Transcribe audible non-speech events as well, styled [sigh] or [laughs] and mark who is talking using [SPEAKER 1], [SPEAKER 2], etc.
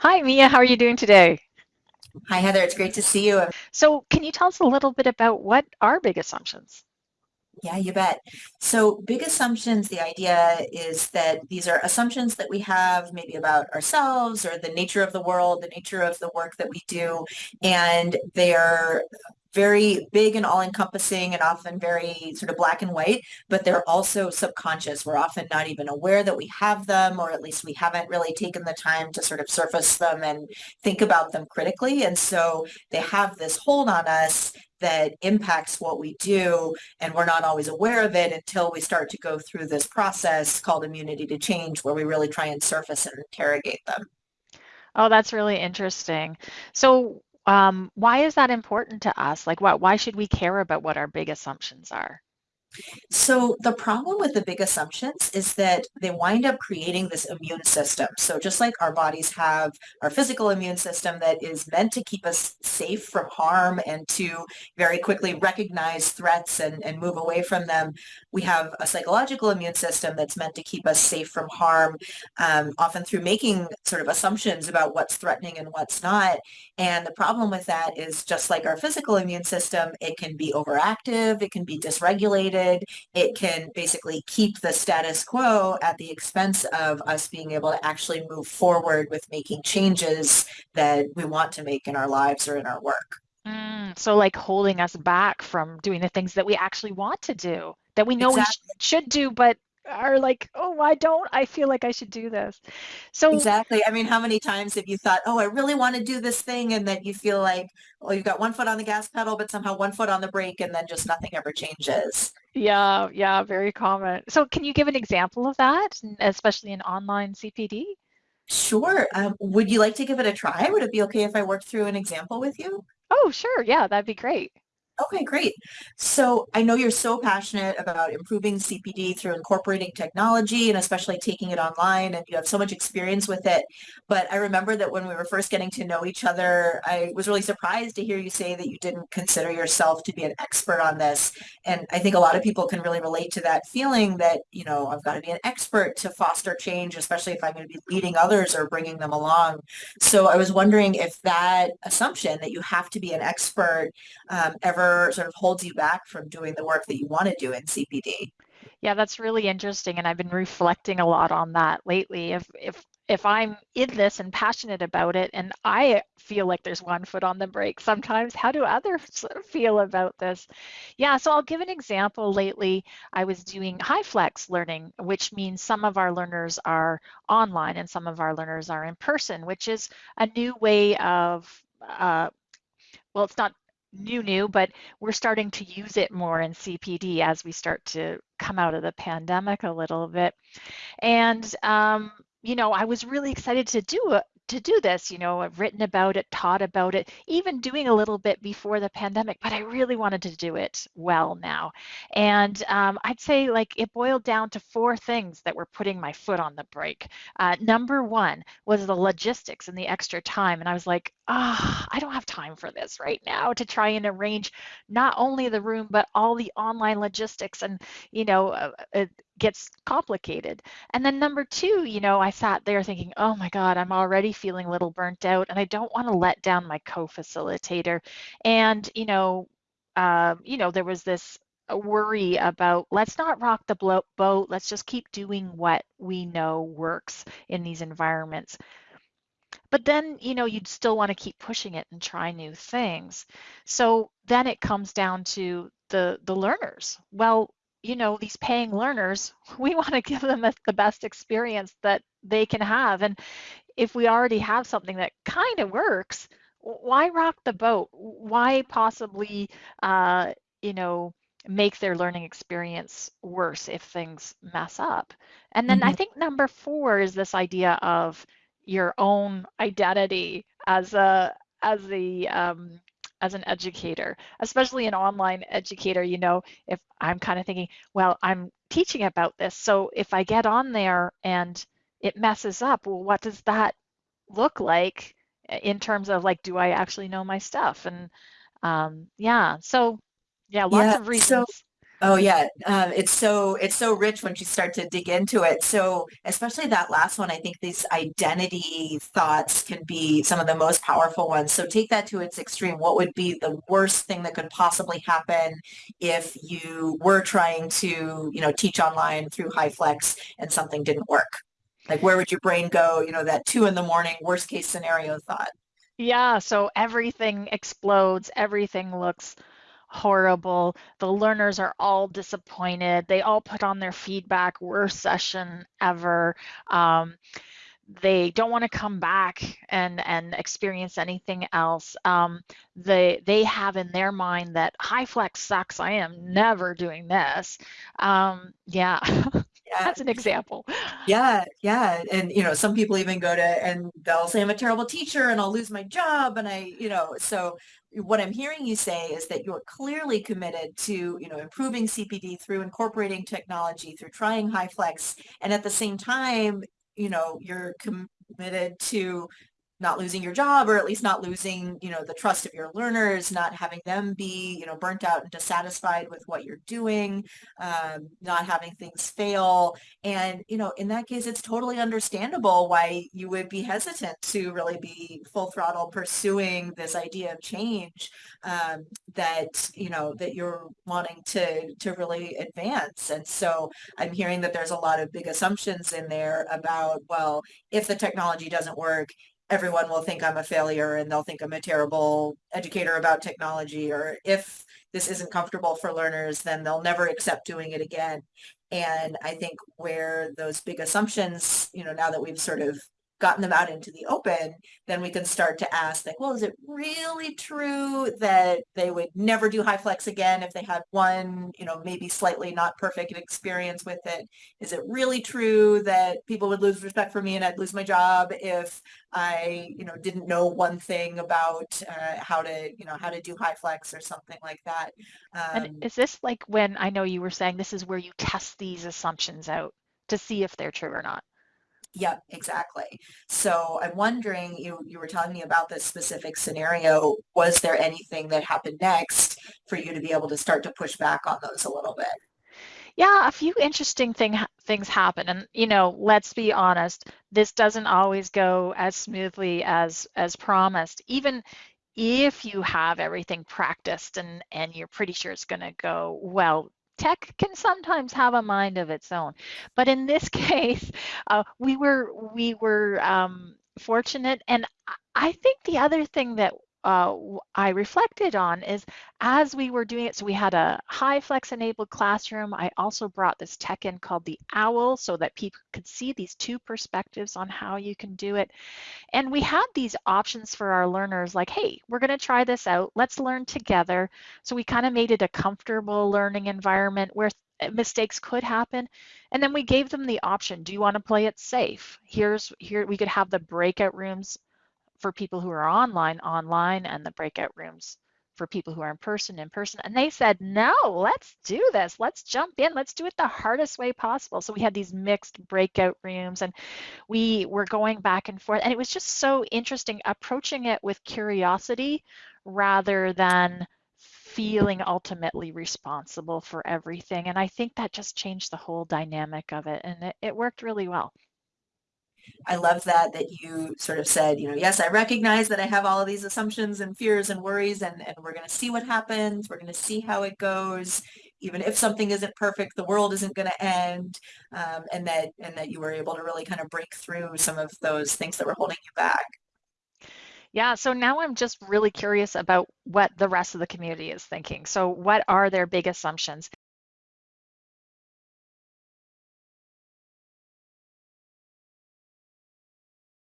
[SPEAKER 1] Hi, Mia. How are you doing today?
[SPEAKER 2] Hi, Heather. It's great to see you.
[SPEAKER 1] So, can you tell us a little bit about what are big assumptions?
[SPEAKER 2] Yeah, you bet. So, big assumptions, the idea is that these are assumptions that we have maybe about ourselves or the nature of the world, the nature of the work that we do, and they are very big and all-encompassing and often very sort of black and white, but they're also subconscious. We're often not even aware that we have them, or at least we haven't really taken the time to sort of surface them and think about them critically. And so they have this hold on us that impacts what we do, and we're not always aware of it until we start to go through this process called immunity to change, where we really try and surface and interrogate them.
[SPEAKER 1] Oh, that's really interesting. So, um, why is that important to us? Like, why, why should we care about what our big assumptions are?
[SPEAKER 2] So the problem with the big assumptions is that they wind up creating this immune system. So just like our bodies have our physical immune system that is meant to keep us safe from harm and to very quickly recognize threats and, and move away from them, we have a psychological immune system that's meant to keep us safe from harm, um, often through making sort of assumptions about what's threatening and what's not. And the problem with that is just like our physical immune system, it can be overactive, it can be dysregulated, it can basically keep the status quo at the expense of us being able to actually move forward with making changes that we want to make in our lives or in our work.
[SPEAKER 1] Mm, so, like holding us back from doing the things that we actually want to do, that we know we sh should do, but are like, oh, I don't. I feel like I should do this. So,
[SPEAKER 2] Exactly. I mean, how many times have you thought, oh, I really want to do this thing, and then you feel like, well, you've got one foot on the gas pedal, but somehow one foot on the brake, and then just nothing ever changes.
[SPEAKER 1] yeah, yeah, very common. So, can you give an example of that, especially in online CPD?
[SPEAKER 2] Sure. Um, would you like to give it a try? Would it be okay if I worked through an example with you?
[SPEAKER 1] Oh, sure. Yeah, that'd be great.
[SPEAKER 2] Okay, great. So I know you're so passionate about improving CPD through incorporating technology and especially taking it online, and you have so much experience with it. But I remember that when we were first getting to know each other, I was really surprised to hear you say that you didn't consider yourself to be an expert on this. And I think a lot of people can really relate to that feeling that, you know, I've got to be an expert to foster change, especially if I'm going to be leading others or bringing them along. So I was wondering if that assumption that you have to be an expert um, ever sort of holds you back from doing the work that you want to do in CPD.
[SPEAKER 1] Yeah, that's really interesting, and I've been reflecting a lot on that lately. If if if I'm in this and passionate about it, and I feel like there's one foot on the brake sometimes, how do others [laughs] feel about this? Yeah, so I'll give an example. Lately, I was doing HyFlex learning, which means some of our learners are online and some of our learners are in person, which is a new way of uh, well, it's not new new, but we're starting to use it more in CPD as we start to come out of the pandemic a little bit. And um, you know, I was really excited to do it to do this. You know, I've written about it, taught about it, even doing a little bit before the pandemic, but I really wanted to do it well now. And um, I'd say like it boiled down to four things that were putting my foot on the brake. Uh, number one was the logistics and the extra time. And I was like, ah, I don't have time for this right now to try and arrange not only the room, but all the online logistics and, you know, uh, it gets complicated. And then number two, you know, I sat there thinking, oh my God, I'm already feeling a little burnt out and I don't want to let down my co-facilitator. And, you know, um, you know, there was this worry about let's not rock the boat, let's just keep doing what we know works in these environments. But then, you know, you'd still want to keep pushing it and try new things. So then it comes down to the the learners. Well, you know, these paying learners, [laughs] we want to give them the best experience that they can have. And if we already have something that kind of works, why rock the boat? Why possibly, uh, you know, make their learning experience worse if things mess up? And then I
[SPEAKER 2] Mhm.
[SPEAKER 1] think number four is this idea of your own identity as a as the um, as an educator, especially an online educator, you know, if I'm kind of thinking, well, I'm teaching about this, so if I get on there and it messes up, well, what does that look like in terms of like, do I actually know my stuff? And um, yeah, so yeah, lots
[SPEAKER 2] Yeah.
[SPEAKER 1] of
[SPEAKER 2] So
[SPEAKER 1] reasons.
[SPEAKER 2] Oh yeah, um, it's so it's so rich once you start to dig into it. So especially that last one, I think these identity thoughts can be some of the most powerful ones. So take that to its extreme. What would be the worst thing that could possibly happen if you were trying to, you know, teach online through HyFlex and something didn't work? Like where would your brain go? You know, that two in the morning worst case scenario thought.
[SPEAKER 1] Yeah, so everything explodes, everything looks horrible. The learners are all disappointed. They all put on their feedback, worst session ever. Um, they don't want to come back and and experience anything else. Um, they they have in their mind that HyFlex sucks. I am never doing this. Um, yeah, [laughs]
[SPEAKER 2] Yeah,
[SPEAKER 1] that's an example.
[SPEAKER 2] Yeah, yeah. And you know, some people even go to and they'll say I'm a terrible teacher and I'll lose my job and I, you know, so what I'm hearing you say is that you're clearly committed to, you know, improving CPD through incorporating technology, through trying HyFlex. and at the same time, you know, you're committed to not losing your job or at least not losing, you know, the trust of your learners, not having them be, you know, burnt out and dissatisfied with what you're doing, um, not having things fail. And, you know, in that case, it's totally understandable why you would be hesitant to really be full throttle pursuing this idea of change um, that, you know, that you're wanting to, to really advance. And so I'm hearing that there's a lot of big assumptions in there about, well, if the technology doesn't work, everyone will think I'm a failure and they'll think I'm a terrible educator about technology or if this isn't comfortable for learners, then they'll never accept doing it again. And I think where those big assumptions, you know, now that we've sort of gotten them out into the open, then we can start to ask like, well, is it really true that they would never do HyFlex again if they had one, you know, maybe slightly not perfect experience with it? Is it really true that people would lose respect for me and I'd lose my job if I, you know, didn't know one thing about uh, how to, you know, how to do HyFlex or something like that?
[SPEAKER 1] And
[SPEAKER 2] Um,
[SPEAKER 1] is this like when I know you were saying this is where you test these assumptions out to see if they're true or not?
[SPEAKER 2] Yep, exactly. So I'm wondering, you you were telling me about this specific scenario. Was there anything that happened next for you to be able to start to push back on those a little bit?
[SPEAKER 1] Yeah, a few interesting thing things happen, and you know, let's be honest, this doesn't always go as smoothly as as promised. Even if you have everything practiced and and you're pretty sure it's going to go well, tech can sometimes have a mind of its own. But in this [laughs] case, uh, we were we were um, fortunate, and I I think the other thing that uh, I reflected on is as we were doing it, so we had a HyFlex enabled classroom. I also brought this tech in called the OWL so that people could see these two perspectives on how you can do it. And we had these options for our learners like, hey, we're going to try this out. Let's learn together. So we kind of made it a comfortable learning environment where mistakes could happen. And then we gave them the option, do you want to play it safe? Here's here we could have the breakout rooms for people who are online online and the breakout rooms for people who are in person in person. And they said no let's do this. Let's jump in. Let's do it the hardest way possible. So we had these mixed breakout rooms and we were going back and forth. And it was just so interesting approaching it with curiosity rather than feeling ultimately responsible for everything. And i think that just changed the whole dynamic of it. And it, it worked really well
[SPEAKER 2] I love that that you sort of said, you know, yes, I recognize that I have all of these assumptions and fears and worries, and, and we're going to see what happens. We're going to see how it goes. Even if something isn't perfect, the world isn't going to end. Um, and that and that you were able to really kind of break through some of those things that were holding you back.
[SPEAKER 1] Yeah, so now I'm just really curious about what the rest of the community is thinking. So, what are their big assumptions?